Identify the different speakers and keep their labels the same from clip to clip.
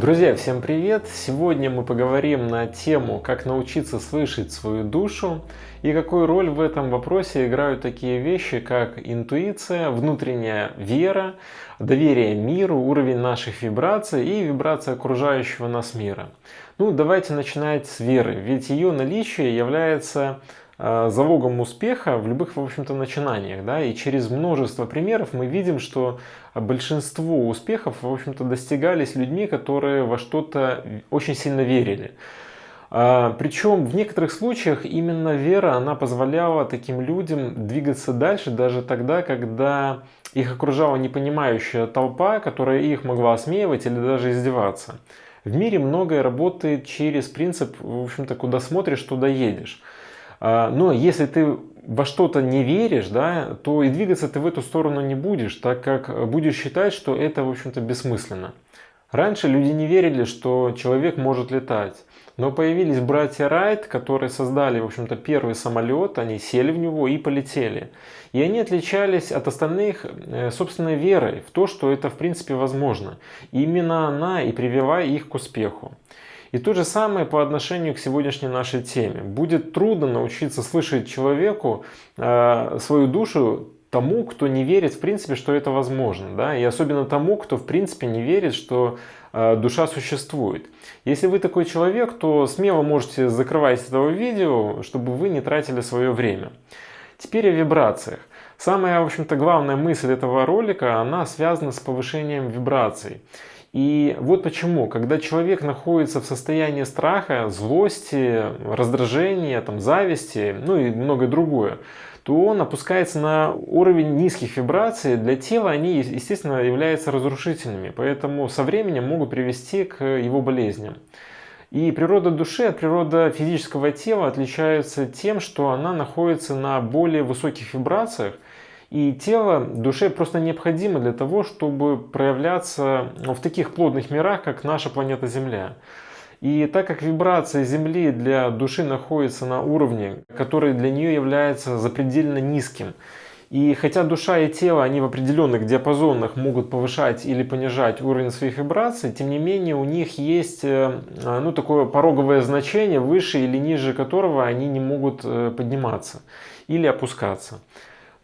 Speaker 1: Друзья, всем привет! Сегодня мы поговорим на тему, как научиться слышать свою душу и какую роль в этом вопросе играют такие вещи, как интуиция, внутренняя вера, доверие миру, уровень наших вибраций и вибрация окружающего нас мира. Ну, давайте начинать с веры, ведь ее наличие является залогом успеха в любых, в общем-то, начинаниях. Да? И через множество примеров мы видим, что большинство успехов, в общем-то, достигались людьми, которые во что-то очень сильно верили. А, Причем в некоторых случаях именно вера, она позволяла таким людям двигаться дальше, даже тогда, когда их окружала непонимающая толпа, которая их могла осмеивать или даже издеваться. В мире многое работает через принцип, в общем-то, куда смотришь, туда едешь. А, но если ты во что-то не веришь, да, то и двигаться ты в эту сторону не будешь, так как будешь считать, что это, в общем-то, бессмысленно. Раньше люди не верили, что человек может летать. Но появились братья Райт, которые создали, в общем-то, первый самолет, они сели в него и полетели. И они отличались от остальных э, собственной верой в то, что это, в принципе, возможно. И именно она и привела их к успеху. И то же самое по отношению к сегодняшней нашей теме. Будет трудно научиться слышать человеку э, свою душу тому, кто не верит в принципе, что это возможно. Да? И особенно тому, кто в принципе не верит, что э, душа существует. Если вы такой человек, то смело можете закрывать этого видео, чтобы вы не тратили свое время. Теперь о вибрациях. Самая, в общем-то, главная мысль этого ролика, она связана с повышением вибраций. И вот почему, когда человек находится в состоянии страха, злости, раздражения, там, зависти, ну и многое другое, то он опускается на уровень низких вибраций. Для тела они, естественно, являются разрушительными, поэтому со временем могут привести к его болезням. И природа души от природы физического тела отличается тем, что она находится на более высоких вибрациях, и тело душе просто необходимо для того, чтобы проявляться в таких плотных мирах, как наша планета Земля. И так как вибрация Земли для души находится на уровне, который для нее является запредельно низким, и хотя душа и тело, они в определенных диапазонах могут повышать или понижать уровень своих вибраций, тем не менее у них есть э, ну, такое пороговое значение, выше или ниже которого они не могут э, подниматься или опускаться.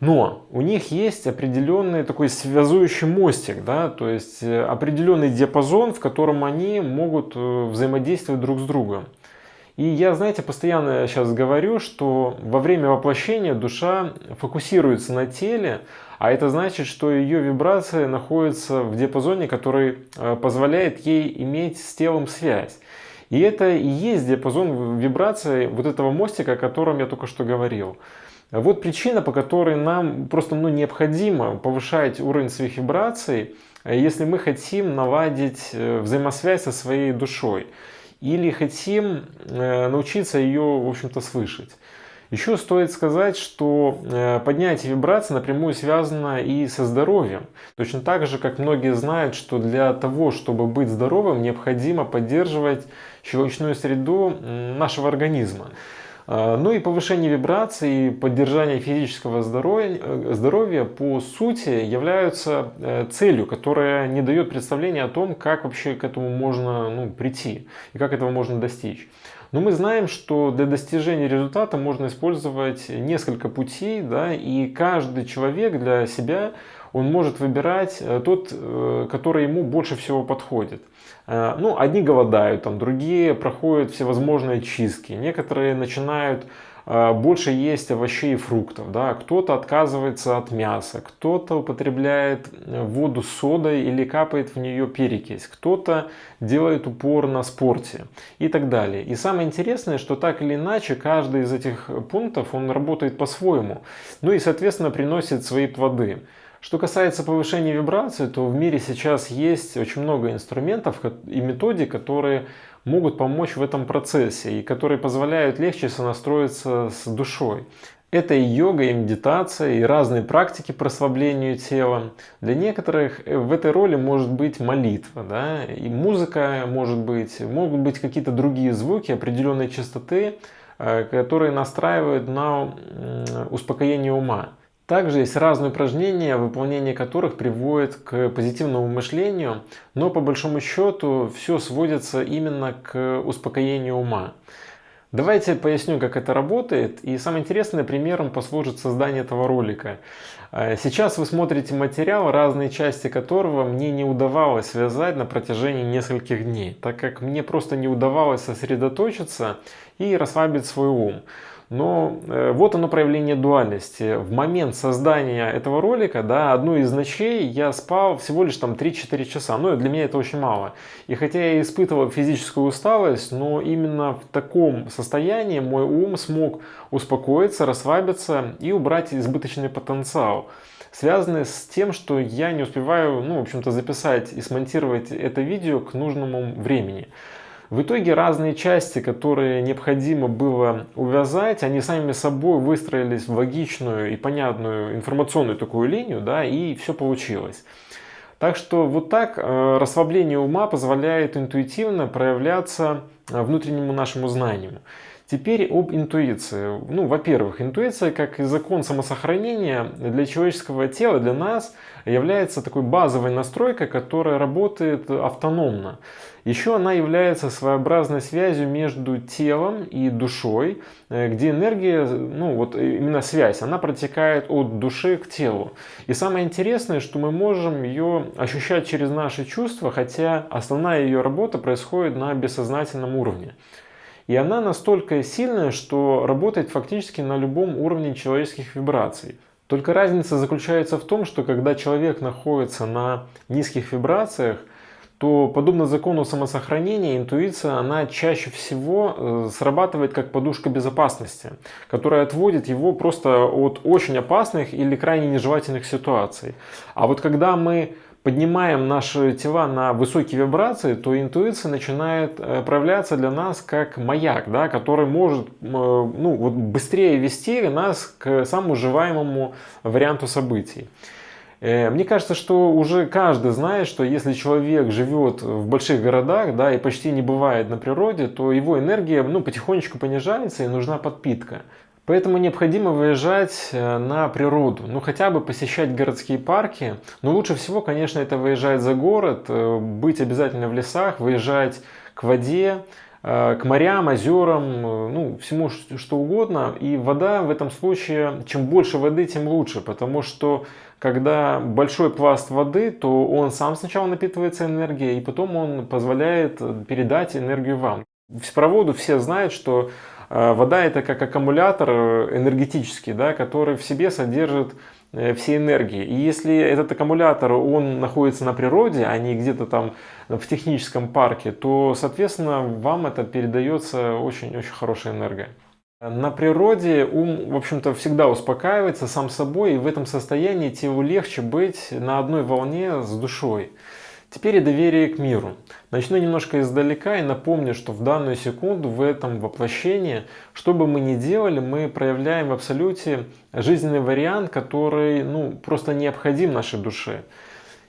Speaker 1: Но у них есть определенный такой связующий мостик, да, то есть э, определенный диапазон, в котором они могут э, взаимодействовать друг с другом. И я, знаете, постоянно сейчас говорю, что во время воплощения душа фокусируется на теле, а это значит, что ее вибрация находится в диапазоне, который э, позволяет ей иметь с телом связь. И это и есть диапазон вибрации вот этого мостика, о котором я только что говорил. Вот причина, по которой нам просто ну, необходимо повышать уровень своих вибраций, если мы хотим наладить э, взаимосвязь со своей душой или хотим э, научиться ее, в общем-то, слышать. Еще стоит сказать, что э, поднятие вибраций напрямую связано и со здоровьем. Точно так же, как многие знают, что для того, чтобы быть здоровым, необходимо поддерживать щелочную среду нашего организма. А, ну и повышение вибраций и поддержание физического здоровья, э, здоровья по сути являются э, целью, которая не дает представления о том, как вообще к этому можно ну, прийти и как этого можно достичь. Но мы знаем, что для достижения результата можно использовать несколько путей, да, и каждый человек для себя он может выбирать э, тот, который ему больше всего подходит. Э, ну, одни голодают, там, другие проходят всевозможные чистки, некоторые начинают э, больше есть овощей и фруктов, да, кто-то отказывается от мяса, кто-то употребляет э, воду с содой или капает в нее перекись, кто-то делает упор на спорте и так далее. И самое интересное, что так или иначе каждый из этих пунктов он работает по-своему, ну и соответственно приносит свои плоды. Что касается повышения вибрации, то в мире сейчас есть очень много инструментов и методик, которые могут помочь в этом процессе и которые позволяют легче сонастроиться с душой. Это и йога, и медитация, и разные практики по расслаблению тела. Для некоторых э, в этой роли может быть молитва, да? и музыка может быть, могут быть какие-то другие звуки определенной частоты, э, которые настраивают на успокоение ума. Также есть разные упражнения, выполнение которых приводит к позитивному мышлению, но по большому счету все сводится именно к успокоению ума. Давайте поясню, как это работает. И самым интересным примером послужит создание этого ролика. Э, сейчас вы смотрите материал, разные части которого мне не удавалось связать на протяжении нескольких дней, так как мне просто не удавалось сосредоточиться и расслабить свой ум. Но э, вот оно проявление дуальности. В момент создания этого ролика, да, одну из ночей я спал всего лишь там 3-4 часа. Ну, для меня это очень мало. И хотя я испытывал физическую усталость, но именно в таком состоянии мой ум смог успокоиться, расслабиться и убрать избыточный потенциал связанный с тем, что я не успеваю, ну, в общем-то, записать и смонтировать это видео к нужному времени. В итоге разные части, которые необходимо было увязать, они сами собой выстроились в логичную и понятную информационную такую линию, да, и все получилось. Так что вот так э, расслабление ума позволяет интуитивно проявляться э, внутреннему нашему знанию. Теперь об интуиции. Ну, во-первых, интуиция, как закон самосохранения для человеческого тела, для нас, является такой базовой настройкой, которая работает автономно. Еще она является своеобразной связью между телом и душой, э, где энергия, ну вот именно связь, она протекает от души к телу. И самое интересное, что мы можем ее ощущать через наши чувства, хотя основная ее работа происходит на бессознательном уровне. И она настолько сильная, что работает фактически на любом уровне человеческих вибраций. Только разница заключается в том, что когда человек находится на низких вибрациях, то подобно закону самосохранения, интуиция, она чаще всего э, срабатывает как подушка безопасности, которая отводит его просто от очень опасных или крайне нежелательных ситуаций. А вот когда мы поднимаем наши тела на высокие вибрации, то интуиция начинает э, проявляться для нас как маяк, да, который может э, ну, вот быстрее вести нас к самому желаемому варианту событий. Э, мне кажется, что уже каждый знает, что если человек живет в больших городах да, и почти не бывает на природе, то его энергия ну, потихонечку понижается и нужна подпитка. Поэтому необходимо выезжать э, на природу, ну хотя бы посещать городские парки. Но лучше всего, конечно, это выезжать за город, э, быть обязательно в лесах, выезжать к воде, э, к морям, озерам, ну всему что угодно. И вода в этом случае, чем больше воды, тем лучше, потому что когда большой пласт воды, то он сам сначала напитывается энергией, и потом он позволяет передать энергию вам. По воду все знают, что вода это как аккумулятор э, энергетический, да, который в себе содержит э, все энергии. И если этот аккумулятор, он находится на природе, а не где-то там в техническом парке, то, соответственно, вам это передается очень-очень хорошая энергия. На природе ум, в общем-то, всегда успокаивается сам собой, и в этом состоянии телу легче быть на одной волне с душой. Теперь и доверие к миру. Начну немножко издалека и напомню, что в данную секунду в этом воплощении, что бы мы ни делали, мы проявляем в абсолюте жизненный вариант, который ну, просто необходим нашей душе.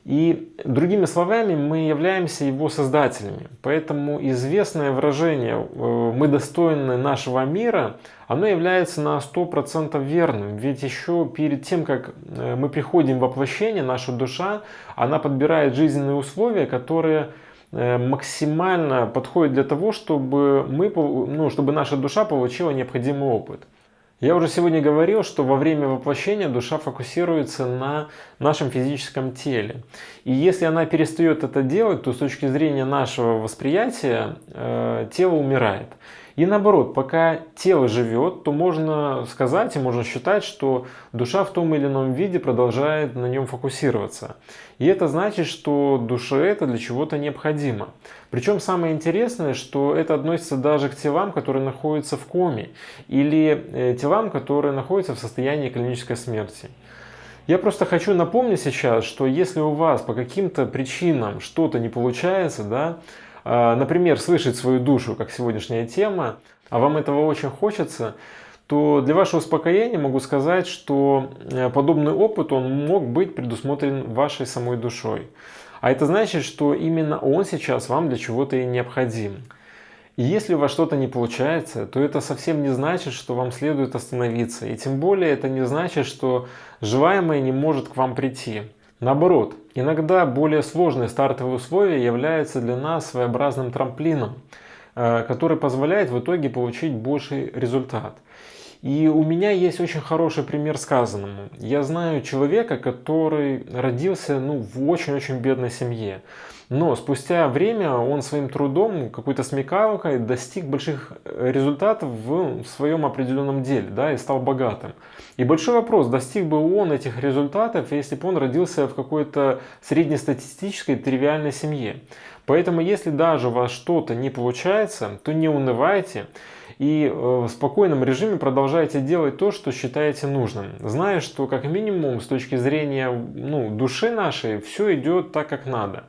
Speaker 1: И другими словами, мы являемся его создателями. Поэтому известное выражение э, «мы достойны нашего мира», оно является на 100% верным. Ведь еще перед тем, как э, мы приходим в воплощение, наша душа, она подбирает жизненные условия, которые э, максимально подходят для того, чтобы, мы, ну, чтобы наша душа получила необходимый опыт. Я уже сегодня говорил, что во время воплощения душа фокусируется на нашем физическом теле. И если она перестает это делать, то с точки зрения нашего восприятия э, тело умирает. И наоборот, пока тело живет, то можно сказать и можно считать, что душа в том или ином виде продолжает на нем фокусироваться. И это значит, что душе это для чего-то необходимо. Причем самое интересное, что это относится даже к телам, которые находятся в коме, или э, телам, которые находятся в состоянии клинической смерти. Я просто хочу напомнить сейчас, что если у вас по каким-то причинам что-то не получается, да, например, слышать свою душу, как сегодняшняя тема, а вам этого очень хочется, то для вашего успокоения могу сказать, что э, подобный опыт он мог быть предусмотрен вашей самой душой. А это значит, что именно он сейчас вам для чего-то и необходим. И если у вас что-то не получается, то это совсем не значит, что вам следует остановиться. И тем более это не значит, что желаемое не может к вам прийти. Наоборот, иногда более сложные стартовые условия являются для нас своеобразным трамплином, э, который позволяет в итоге получить больший результат. И у меня есть очень хороший пример сказанному. Я знаю человека, который родился ну, в очень-очень бедной семье. Но спустя время он своим трудом, какой-то смекалкой достиг больших э, результатов в своем определенном деле да, и стал богатым. И большой вопрос, достиг бы он этих результатов, если бы он родился в какой-то среднестатистической тривиальной семье. Поэтому если даже у вас что-то не получается, то не унывайте и э, в спокойном режиме продолжайте делать то, что считаете нужным, зная, что как минимум с точки зрения ну, души нашей все идет так, как надо.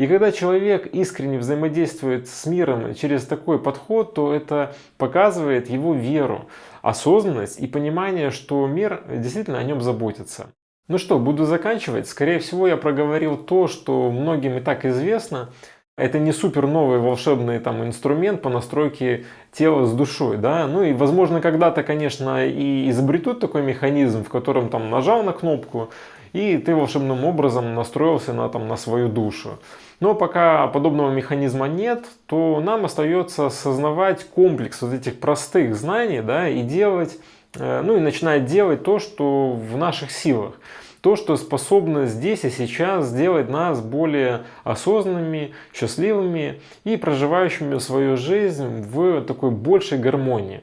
Speaker 1: И когда человек искренне взаимодействует с миром через такой подход, то это показывает его веру, осознанность и понимание, что мир действительно о нем заботится. Ну что, буду заканчивать. Скорее всего, я проговорил то, что многим и так известно. Это не супер новый волшебный там инструмент по настройке тела с душой, да. Ну и возможно когда-то, конечно, и изобретут такой механизм, в котором там нажал на кнопку и ты волшебным образом настроился на, там, на свою душу. Но пока подобного механизма нет, то нам остается осознавать комплекс вот этих простых знаний да, и делать, э, ну и начинать делать то, что в наших силах. То, что способно здесь и сейчас сделать нас более осознанными, счастливыми и проживающими свою жизнь в такой большей гармонии.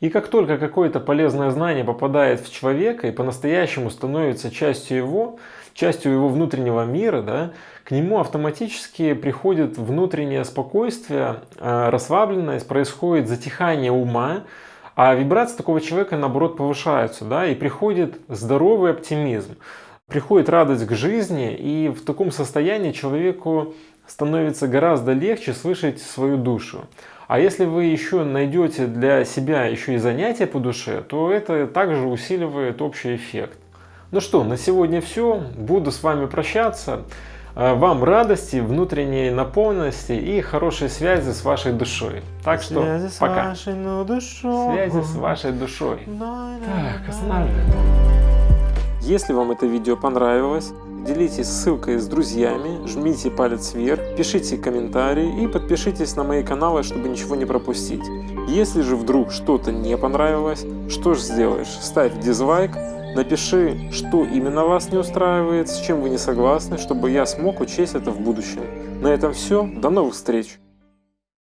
Speaker 1: И как только какое-то полезное знание попадает в человека и по-настоящему становится частью его, частью его внутреннего мира, да, к нему автоматически приходит внутреннее спокойствие, а, расслабленность, происходит затихание ума, а вибрации такого человека наоборот повышаются, да, и приходит здоровый оптимизм, приходит радость к жизни, и в таком состоянии человеку становится гораздо легче слышать свою душу. А если вы еще найдете для себя еще и занятия по душе, то это также усиливает общий эффект. Ну что, на сегодня все. Буду с вами прощаться. А, вам радости, внутренней наполненности и хорошей связи с вашей душой. Так что связи пока. С вашей душой. Связи с вашей душой. Так, останавливаем. Если вам это видео понравилось, делитесь ссылкой с друзьями, жмите палец вверх, пишите комментарии и подпишитесь на мои каналы, чтобы ничего не пропустить. Если же вдруг что-то не понравилось, что же сделаешь? Ставь дизлайк, напиши, что именно вас не устраивает, с чем вы не согласны, чтобы я смог учесть это в будущем. На этом все, до новых встреч!